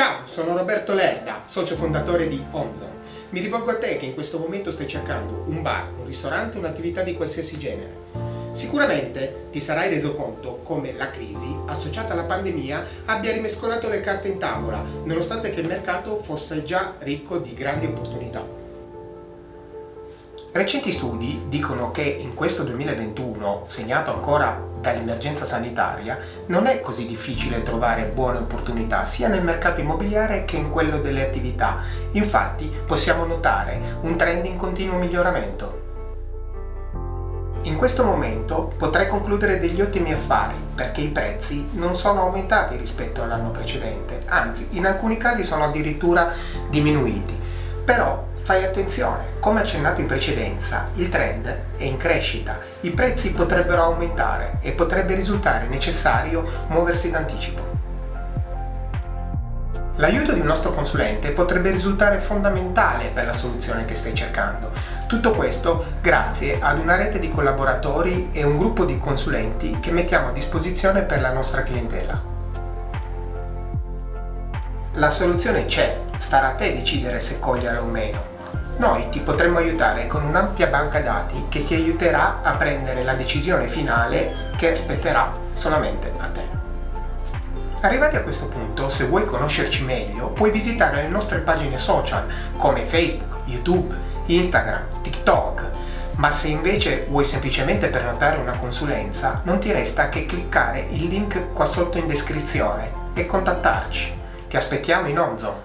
Ciao, sono Roberto Lerda, socio fondatore di Omzone. Mi rivolgo a te che in questo momento stai cercando un bar, un ristorante, un'attività di qualsiasi genere. Sicuramente ti sarai reso conto come la crisi, associata alla pandemia, abbia rimescolato le carte in tavola, nonostante che il mercato fosse già ricco di grandi opportunità. Recenti studi dicono che in questo 2021, segnato ancora dall'emergenza sanitaria, non è così difficile trovare buone opportunità sia nel mercato immobiliare che in quello delle attività. Infatti possiamo notare un trend in continuo miglioramento. In questo momento potrei concludere degli ottimi affari perché i prezzi non sono aumentati rispetto all'anno precedente, anzi in alcuni casi sono addirittura diminuiti. Però Fai attenzione, come accennato in precedenza, il trend è in crescita, i prezzi potrebbero aumentare e potrebbe risultare necessario muoversi d'anticipo. L'aiuto di un nostro consulente potrebbe risultare fondamentale per la soluzione che stai cercando. Tutto questo grazie ad una rete di collaboratori e un gruppo di consulenti che mettiamo a disposizione per la nostra clientela. La soluzione c'è, starà a te decidere se cogliere o meno. Noi ti potremmo aiutare con un'ampia banca dati che ti aiuterà a prendere la decisione finale che aspetterà solamente a te. Arrivati a questo punto, se vuoi conoscerci meglio, puoi visitare le nostre pagine social come Facebook, YouTube, Instagram, TikTok, ma se invece vuoi semplicemente prenotare una consulenza, non ti resta che cliccare il link qua sotto in descrizione e contattarci. Ti aspettiamo in Orzo!